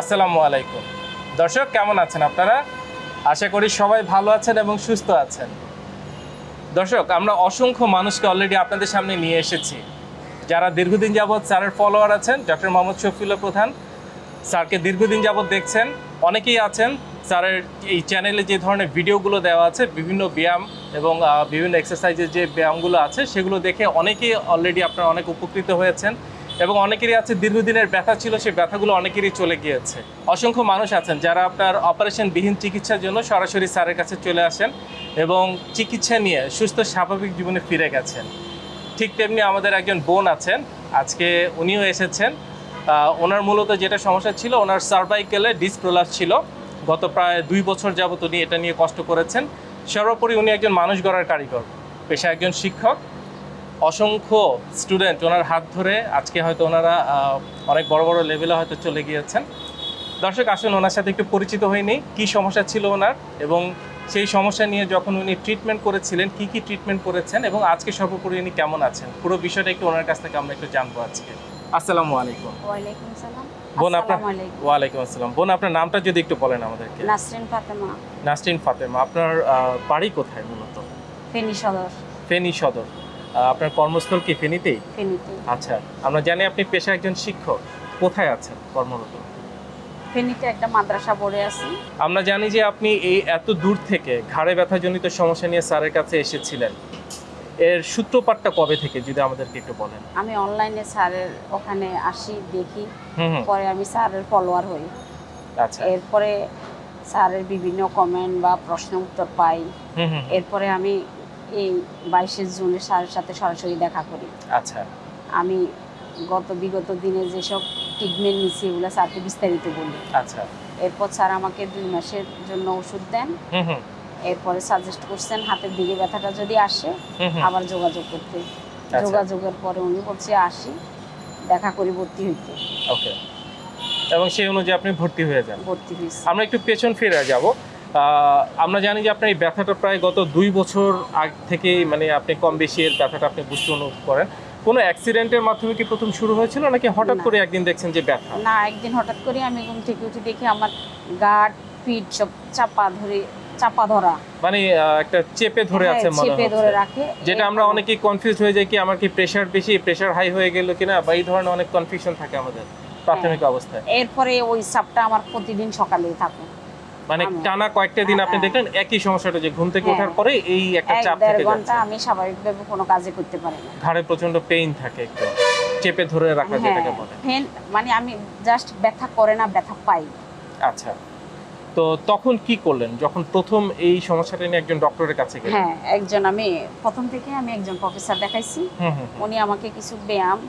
আসসালামু আলাইকুম। দর্শক, কেমন আছেন আপনারা? আশা করি সবাই ভালো আছেন এবং সুস্থ আছেন। দর্শক, আমরা অসংখ্য মানুষকে অলরেডি আপনাদের সামনে নিয়ে এসেছি। যারা দীর্ঘদিন যাবৎ স্যারের ফলোয়ার আছেন ডক্টর মোহাম্মদ শফিউল্লাহ প্রধান, স্যারকে দীর্ঘদিন যাবৎ দেখছেন, অনেকেই আছেন। স্যারের এই চ্যানেলে যে ধরনের ভিডিওগুলো দেওয়া আছে, বিভিন্ন ব্যায়াম এবং বিভিন্ন এক্সারসাইজের যে ব্যায়ামগুলো আছে, সেগুলো দেখে অনেকেই অলরেডি আপনারা অনেক উপকৃত হয়েছেন। এবং অনেকেরই আছে দীর্ঘদিনের ব্যথা ছিল, সেই ব্যথাগুলো অনেকেরই চলে গিয়েছে। অসংখ্য মানুষ আছেন যারা আপনার অপারেশনবিহীন চিকিৎসার জন্য সরাসরি স্যারের কাছে চলে আসেন এবং চিকিৎসা নিয়ে সুস্থ, স্বাভাবিক জীবনে ফিরে গেছেন। ঠিক তেমনি আমাদের একজন বোন আছেন, আজকে উনিও এসেছেন। ওনার মূলত যেটা সমস্যা ছিল, ওনার সার্ভাইকেলে ডিসপ্রোলাস ছিল। গত প্রায় দুই বছর যাবত উনি এটা নিয়ে কষ্ট করেছেন। সর্বোপরি উনি একজন মানুষ গড়ার কারিগর পেশা একজন শিক্ষক। অসংখ্য স্টুডেন্ট ওনার হাত ধরে আজকে হয়তো ওনারা অনেক বড় বড় লেভেলে হয়তো চলে গিয়েছেন। দর্শক আসুন ওনার সাথে একটু পরিচিত হয়নি কি সমস্যা ছিল ওনার এবং সেই সমস্যা নিয়ে যখন উনি ট্রিটমেন্ট করেছিলেন কি কি ট্রিটমেন্ট করেছেন এবং আজকে সর্বোপরি উনি কেমন আছেন? পুরো বিষয়টা একটু ওনার কাছ থেকে আমরা একটু জানব আজকে। আসসালামু আলাইকুম। ওয়ালাইকুম সালাম। বোন আপনার ওয়ালাইকুম আসসালাম। বোন আপনার নামটা যদি একটু বলেন আমাদেরকে। নাসরিন ফাতেমা। নাসরিন ফাতেমা আপনার বাড়ি কোথায় মূলত? ফেনী সদর। ফেনী সদর। আপনার কর্মস্থল কি ফেনীতেই? ফেনীতে আচ্ছা আমরা জানি আপনি পেশা একজন শিক্ষক। কোথায় আছেন কর্মরত? ফেনীতে একটা মাদ্রাসা পড়ে আছি। আমরা জানি যে আপনি এই এত দূর থেকে ঘাড়ে ব্যথাজনিত সমস্যা নিয়ে স্যারের কাছে এসেছিলেন। এর সূত্রপাতটা কবে থেকে যদি আমাদেরকে একটু বলেন? আমি অনলাইনে স্যারের ওখানে আসি দেখি। পরে আমি স্যারের ফলোয়ার হই। আচ্ছা। এরপরে স্যারের বিভিন্ন কমেন্ট বা প্রশ্ন উত্তর পাই। এরপরে আমি এই বাইশে জুনে স্যারের সাথে সরাসরি দেখা করি। আচ্ছা। আমি গত বিগত দিনে যেসব ট্রিটমেন্ট নিচ্ছি এগুলো স্যারকে বিস্তারিত বলি। আচ্ছা। এরপর স্যার আমাকে দুই মাসের জন্য ওষুধ দেন। এরপরে সাজেস্ট করছেন হাতের দিকে ব্যথাটা যদি আসে আবার যোগাযোগ করতে। আচ্ছা। যোগাযোগের পরে উনি বলছে আসি দেখা করি ভর্তি হইতে। ওকে। এবং সেই অনুযায়ী আপনি ভর্তি হয়ে যান। ভর্তি হয়েছি। আমরা একটু পেছন ফিরে যাব। আমরা জানি যে আপনার এই ব্যথাটা প্রায় গত দুই বছর আগ থেকেই মানে আপনি কম বেশি এর ব্যথাটা আপনি বুঝতে অনুভব করেন। কোনো অ্যাক্সিডেন্টের মাধ্যমে কি প্রথম শুরু হয়েছিল নাকি হঠাৎ করে একদিন দেখছেন যে ব্যথা? না একদিন হঠাৎ করে আমি ঘুম থেকে উঠে দেখি আমার গাট পিঠ সব চাপা ধরে চাপা ধরা। মানে একটা চেপে ধরে হ্যাঁ, আছে মনে চেপে ধরে রাখে। যেটা আমরা অনেকেই কনফিউজ হয়ে যাই কি আমার কি প্রেশার বেশি? প্রেসার হাই হয়ে গেল কিনা? বা এই ধরনের অনেক কনফিউশন থাকে আমাদের প্রাথমিক হ্যাঁ। অবস্থায়। এরপরে ওই চাপটা আমার প্রতিদিন সকালে থাকে। মানে টানা কয়েকটা দিন আপনি হ্যাঁ। দেখলেন একই সমস্যাটা যে ঘুম থেকে হ্যাঁ। ওঠার পরে এই একটা এক চাপ থেকে ঘণ্টা যাচ্ছে। আমি স্বাভাবিকভাবে কোনো কাজে করতে পারি না। ঘাড়ে প্রচণ্ড পেইন থাকে একটু। চেপে ধরে রাখা হ্যাঁ। যেটাকে বলে। ফেন মানে আমি জাস্ট ব্যথা করে না ব্যথা পাই। আচ্ছা। তো তখন কি করলেন? যখন প্রথম এই সমস্যাটা নিয়ে একজন ডক্টরের কাছে গেলেন? হ্যাঁ একজন আমি প্রথম থেকে আমি একজন প্রফেসর দেখাইছি। উনি আমাকে কিছু ব্যায়াম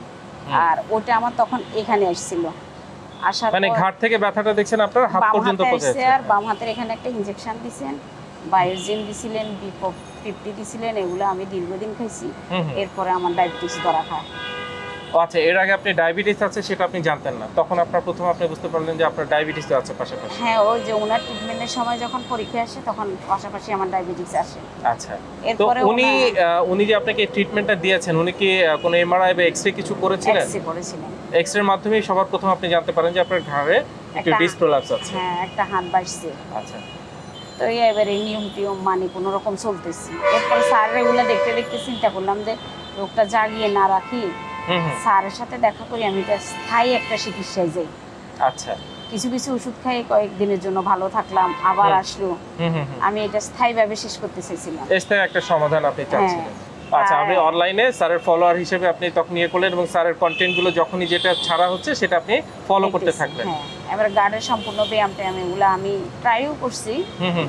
আর ওটা আমার তখন এখানে আসছিল আসার মানে ঘাট থেকে ব্যথাটা দেখছেন আপনার? হাত বাম পর্যন্ত হাতে আর বাম হাতের এখানে একটা ইনজেকশন দিয়েছেন বায়োজিন দিছিলেন ফিফটি দিছিলেন এগুলো আমি দীর্ঘদিন খাইছি। এরপরে আমার ডায়াবেটিস ধরা খায়। আচ্ছা এর আগে আপনি ডায়াবেটিস আছে সেটা আপনি জানতেন না। তখন আপনার প্রথম আপনি বুঝতে পারলেন যে আপনার ডায়াবেটিস আছে পাশাপাশি। হ্যাঁ ওই যে ওনার ট্রিটমেন্টের সময় যখন পরীক্ষা আসে তখন পাশাপাশি আমার ডায়াবেটিস আসে। আচ্ছা তো উনি উনি যে আপনাকে ট্রিটমেন্টটা দিয়েছেন উনি কি কোনো এমআরআই বা এক্সরে কিছু করেছিলেন? এক্সরে করেছিলেন। এক্সরের মাধ্যমে সবার প্রথম আপনি জানতে পারেন যে আপনার ঘাড়ে একটু ডিসপ্রোলাপস আছে। হ্যাঁ একটা হাত বাড়ছে। আচ্ছা। তো এই এবারে নিয়ম টিয়ম মানে কোনো রকম চলতেছি। এরপর স্যারের এগুলো দেখতে দেখতে চিন্তা করলাম যে রোগটা জাগিয়ে না রাখি। স্যারের সাথে দেখা করি আমি এটা স্থায়ী একটা চিকিৎসায় যাই। আচ্ছা। কিছু কিছু ওষুধ খাই কয়েকদিনের জন্য ভালো থাকলাম আবার আসলো। আমি এটা স্থায়ীভাবে শেষ করতে চাইছিলাম। স্থায়ী একটা সমাধান আপনি চাচ্ছিলেন। হ্যাঁ। আচ্ছা আর- আপনি অনলাইনে স্যারের ফলোয়ার হিসেবে আপনি তখন ইয়ে করলেন এবং স্যারের কন্টেন্টগুলো যখনই যেটা ছাড়া হচ্ছে সেটা আপনি ফলো করতে থাকলেন। হ্যাঁ। এবার গার্ডের সম্পূর্ণ ব্যায়াম ট্যায়াম এগুলো আমি ট্রাইও করছি। হুম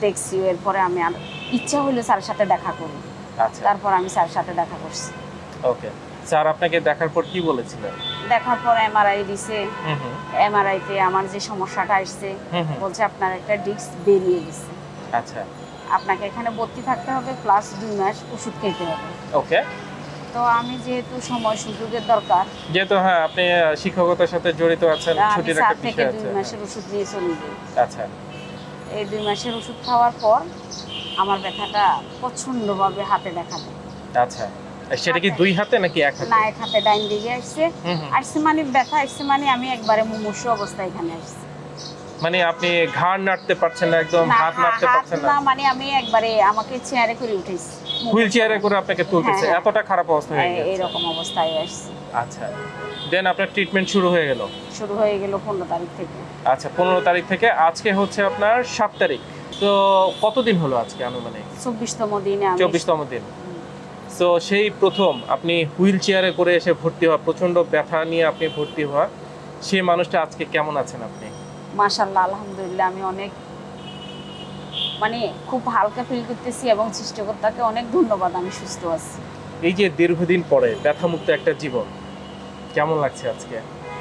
দেখছি এরপরে আমি আর ইচ্ছা হইল স্যারের সাথে দেখা করি। আচ্ছা। তারপর আমি স্যারের সাথে দেখা করছি। ওকে স্যার আপনাকে দেখার পর কি বলেছিলেন? দেখার পর এমআরআই দিছে। হুম হুম। এমআরআইতে আমার যে সমস্যাটা আসছে বলছে আপনার একটা ডিস্ক বেরিয়ে গেছে। আচ্ছা। আপনাকে এখানে ভর্তি থাকতে হবে প্লাস দুই মাস ওষুধ খেতে হবে। ওকে। তো আমি যেহেতু সময় সুযোগের দরকার যেহেতু হ্যাঁ আপনি শিক্ষকতার সাথে জড়িত আছেন তা ছুটির একটা বিষয় দুই আছে। মাসের ওষুধ নিয়ে চলে যাই। আচ্ছা। এই দুই মাসের ওষুধ খাওয়ার পর আমার ব্যথাটা প্রচণ্ডভাবে হাতে দেখা দেয়। আচ্ছা। সেটা কি দুই হাতে নাকি এক হাতে? না এক হাতে ডাইন দিকে আসছে। মানে ব্যথা আসছে মানে আমি একবারে মুমূর্ষ অবস্থায় এখানে আসছি। মানে আপনি ঘাড় নাড়তে পারছেন না একদম হাত নাড়তে পারছেন না? মানে আমি একবারে আমাকে চেয়ারে করে উঠেছি হুইল চেয়ারে করে আপনাকে তুলতেছে। হ্যাঁ, হ্যাঁ। এতটা খারাপ অবস্থা হয়ে এই- গেছে। এইরকম অবস্থায় আসছি। আচ্ছা। দেন আপনার ট্রিটমেন্ট শুরু হয়ে গেল? শুরু হয়ে গেল পনেরো তারিখ থেকে। আচ্ছা পনেরো তারিখ থেকে আজকে হচ্ছে আপনার সাত তারিখ। তো কতদিন হলো আজকে আনুমানিক? চব্বিশতম দিনে আমি চব্বিশতম দিন। তো সেই প্রথম আপনি হুইল চেয়ারে করে এসে ভর্তি হওয়া প্রচণ্ড ব্যথা নিয়ে আপনি ভর্তি হওয়া সেই মানুষটা আজকে কেমন আছেন আপনি? মাশাল্লাহ আলহামদুলিল্লাহ আমি অনেক মানে খুব হালকা ফিল করতেছি এবং সৃষ্টিকর্তাকে অনেক ধন্যবাদ আমি সুস্থ আছি। এই যে দীর্ঘদিন পরে ব্যথামুক্ত একটা জীবন কেমন লাগছে আজকে?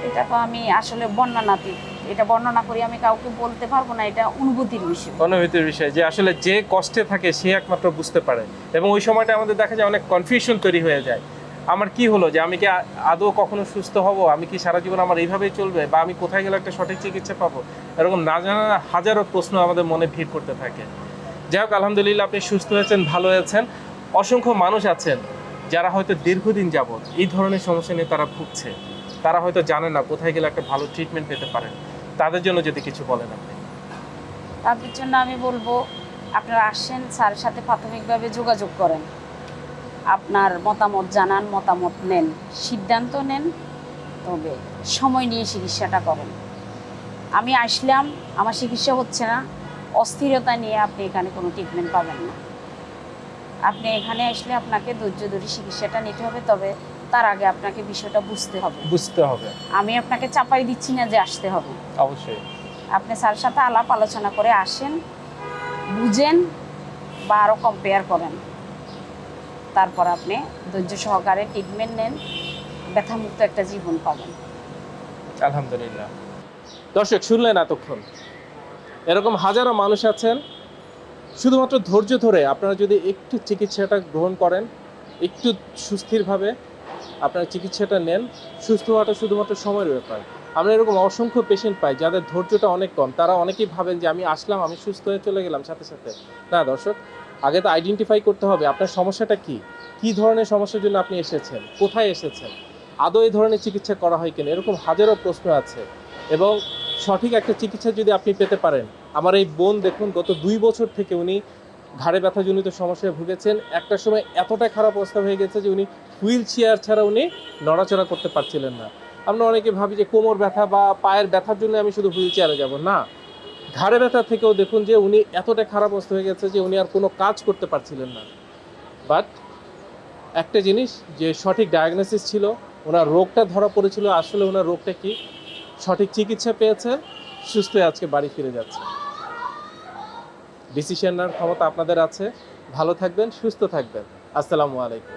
এটা তো আমি আসলে বর্ণনাতীত এটা বর্ণনা করি, আমি কাউকে বলতে পারব না, এটা অনুভূতির বিষয়। অনুভূতির বিষয়, যে আসলে যে কষ্টে থাকে সে একমাত্র বুঝতে পারে। এবং ওই সময়টা আমাদের দেখা যায় অনেক কনফিউশন তৈরি হয়ে যায়। আমার কি হলো যে আমি কি আদৌ কখনো সুস্থ হব? আমি কি সারা জীবন আমার এইভাবেই চলবে? বা আমি কোথায় গেলে একটা সঠিক চিকিৎসা পাবো? এরকম না জানা হাজারো প্রশ্ন আমাদের মনে ভিড় করতে থাকে। যাই হোক, আলহামদুলিল্লাহ আপনি সুস্থ হয়েছেন ভালো হয়েছেন অসংখ্য মানুষ আছেন যারা হয়তো দীর্ঘদিন যাবৎ এই ধরনের সমস্যা নিয়ে তারা ভুগছে। তারা হয়তো জানে না কোথায় গেলে একটা ভালো ট্রিটমেন্ট পেতে পারেন। তাদের জন্য যদি কিছু বলেন আপনি। তাদের জন্য আমি বলব, আপনারা আসেন, স্যারের সাথে প্রাথমিকভাবে যোগাযোগ করেন। আপনার মতামত জানান, মতামত নেন, সিদ্ধান্ত নেন, তবে সময় নিয়ে চিকিৎসাটা করেন। আমি আসলাম, আমার চিকিৎসা হচ্ছে না, অস্থিরতা নিয়ে আপনি এখানে কোনো ট্রিটমেন্ট পাবেন না। আপনি এখানে আসলে আপনাকে ধৈর্য ধরে চিকিৎসাটা নিতে হবে তবে তার আগে আপনাকে বিষয়টা বুঝতে হবে। বুঝতে হবে। আমি আপনাকে চাপাই দিচ্ছি না যে আসতে হবে। অবশ্যই। আপনি স্যারের সাথে আলাপ আলোচনা করে আসেন বুঝেন বা আরও কম্পেয়ার করেন। তারপর আপনি ধৈর্য সহকারে ট্রিটমেন্ট নেন ব্যথামুক্ত একটা জীবন পাবেন। আলহামদুলিল্লাহ। দর্শক শুনলেন এতক্ষণ। এরকম হাজারো মানুষ আছেন শুধুমাত্র ধৈর্য ধরে আপনারা যদি একটু চিকিৎসাটা গ্রহণ করেন, একটু সুস্থিরভাবে আপনারা চিকিৎসাটা নেন, সুস্থ হওয়াটা শুধুমাত্র সময়ের ব্যাপার। আমরা এরকম অসংখ্য পেশেন্ট পাই যাদের ধৈর্যটা অনেক কম। তারা অনেকেই ভাবেন যে আমি আসলাম, আমি সুস্থ হয়ে চলে গেলাম সাথে সাথে। না দর্শক, আগে তো আইডেন্টিফাই করতে হবে আপনার সমস্যাটা কি? কি ধরনের সমস্যার জন্য আপনি এসেছেন? কোথায় এসেছেন? আদৌ এই ধরনের চিকিৎসা করা হয় কিনা? এরকম হাজারো প্রশ্ন আছে। এবং সঠিক একটা চিকিৎসা যদি আপনি পেতে পারেন আমার এই বোন দেখুন, গত দুই বছর থেকে উনি ঘাড়ে ব্যথাজনিত সমস্যায় ভুগেছেন। একটা সময় এতটা খারাপ অবস্থা হয়ে গেছে যে উনি হুইল চেয়ার ছাড়া উনি নড়াচড়া করতে পারছিলেন না। আমরা অনেকে ভাবি যে কোমর ব্যথা বা পায়ের ব্যথার জন্য আমি শুধু হুইল চেয়ারে যাব। না, ঘাড়ে ব্যথা থেকেও দেখুন যে উনি এতটা খারাপ অবস্থা হয়ে গেছে যে উনি আর কোনো কাজ করতে পারছিলেন না। বাট একটা জিনিস, যে সঠিক ডায়াগনোসিস ছিল, ওনার রোগটা ধরা পড়েছিল, আসলে ওনার রোগটা কি? সঠিক চিকিৎসা পেয়েছেন সুস্থ আজকে বাড়ি ফিরে যাচ্ছে। ডিসিশন নেওয়ার ক্ষমতা আপনাদের আছে। ভালো থাকবেন সুস্থ থাকবেন। আসসালামু আলাইকুম।